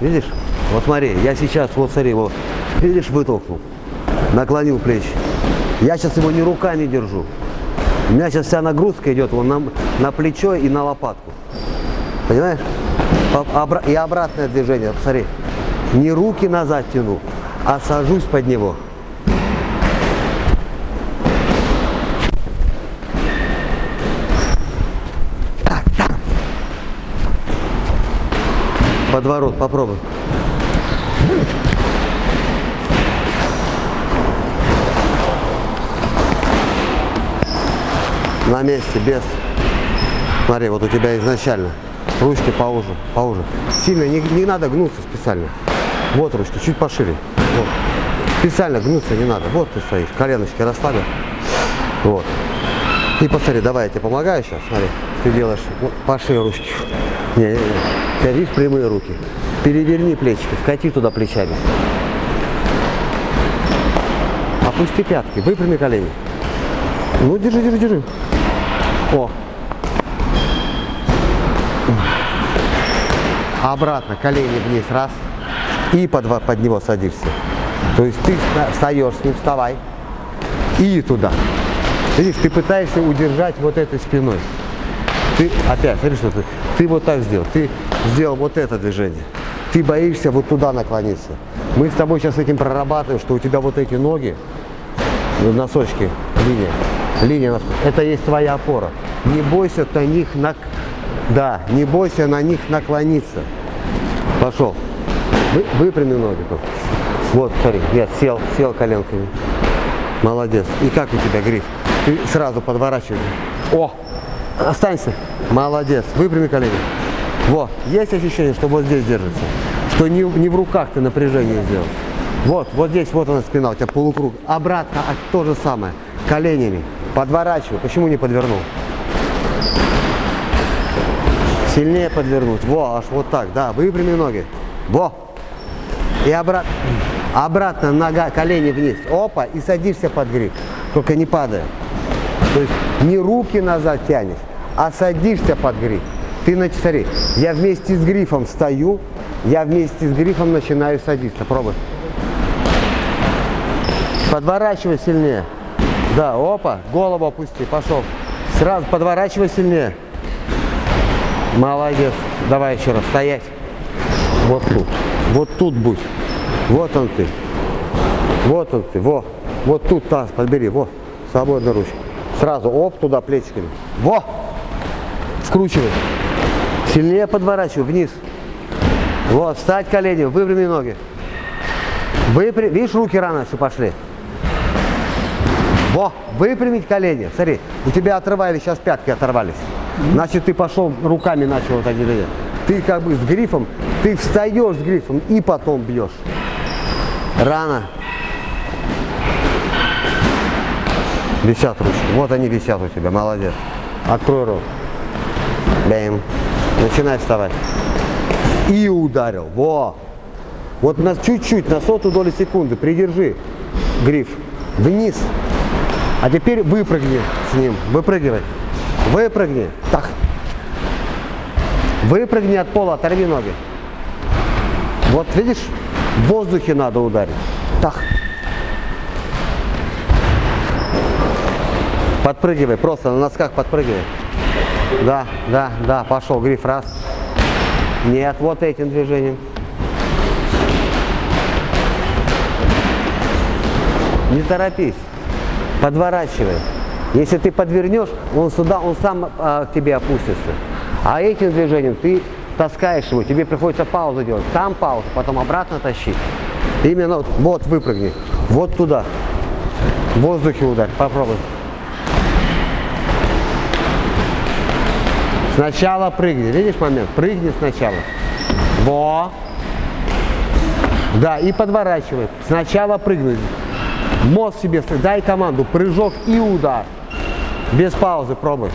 Видишь? Вот смотри, я сейчас, вот смотри, вот, видишь, вытолкнул, наклонил плечи. Я сейчас его не руками держу. У меня сейчас вся нагрузка идет вон на, на плечо и на лопатку. Понимаешь? И обратное движение, посмотри. Не руки назад тяну, а сажусь под него. Подворот, попробуй. На месте, без. Смотри, вот у тебя изначально ручки поуже, поуже. Сильно не, не надо гнуться специально. Вот ручки, чуть пошире. Вот. Специально гнуться не надо. Вот ты стоишь, коленочки расслабил. Вот. И посмотри, давай я тебе помогаю сейчас. Смотри, ты делаешь вот, пошире ручки. Не, не, не. Видишь прямые руки. Переверни плечики, вкати туда плечами. Опусти пятки, выпрями колени. Ну, держи, держи, держи. О. Обратно, колени вниз, раз. И под, под него садишься. То есть ты встаешь с ним, вставай. И туда. Видишь, ты пытаешься удержать вот этой спиной. Ты опять, смотри, что ты. Ты вот так сделал. Ты сделал вот это движение. Ты боишься вот туда наклониться. Мы с тобой сейчас этим прорабатываем, что у тебя вот эти ноги, носочки, линия, линия, это есть твоя опора. Не бойся на них, на... да, не бойся на них наклониться. Пошел. Вы, выпрями ноги. Вот, смотри, я сел, сел коленками. Молодец. И как у тебя гриф? Ты сразу подворачиваешь. О, останься. Молодец. Выпрями колени. Вот, есть ощущение, что вот здесь держится. Что не, не в руках ты напряжение сделал. Вот, вот здесь, вот она спина, у тебя полукруг. Обратно а то же самое. Коленями. Подворачивай. Почему не подвернул? Сильнее подвернуть. Во, аж вот так. Да, выпрями ноги. Во. И обратно. Обратно нога, колени вниз. Опа, и садишься под гриф. Только не падая. То есть не руки назад тянешь, а садишься под гриф. Ты, смотри, я вместе с грифом стою, я вместе с грифом начинаю садиться. Пробуй. Подворачивай сильнее. Да, опа, голову опусти, пошел. Сразу подворачивай сильнее. Молодец. Давай еще раз, стоять. Вот тут. Вот тут будь. Вот он ты. Вот он ты. Во. Вот тут таз подбери. Во. Свободно ручку. Сразу. Оп, туда плечиками. Во. Скручивай. Сильнее подворачивай. Вниз. Вот. Встать колени. Выпрями ноги. Выпря... Видишь, руки рано что пошли. Во. Выпрямить колени. Смотри. У тебя отрывали, сейчас пятки оторвались. Значит, ты пошел руками начал вот так делать. Ты как бы с грифом, ты встаешь с грифом и потом бьешь. Рано. Висят ручки. Вот они висят у тебя. Молодец. Открой рот. Бэм. Начинай вставать. И ударил. Во. Вот на чуть-чуть, на сотую долю секунды придержи гриф вниз. А теперь выпрыгни с ним. Выпрыгивай. Выпрыгни. Так. Выпрыгни от пола, оторви ноги. Вот видишь, в воздухе надо ударить. Так. Подпрыгивай, просто на носках подпрыгивай. Да, да, да, пошел, гриф, раз. Нет, вот этим движением. Не торопись, подворачивай. Если ты подвернешь, он сюда, он сам а, к тебе опустится. А этим движением ты таскаешь его, тебе приходится паузу делать. Там паузу, потом обратно тащить. Именно вот, вот выпрыгни, вот туда. В воздухе ударь, попробуй. Сначала прыгни, видишь момент? Прыгни сначала. Во. Да, и подворачивай. Сначала прыгнуть. Мозг себе, дай команду, прыжок и удар. Без паузы пробуй.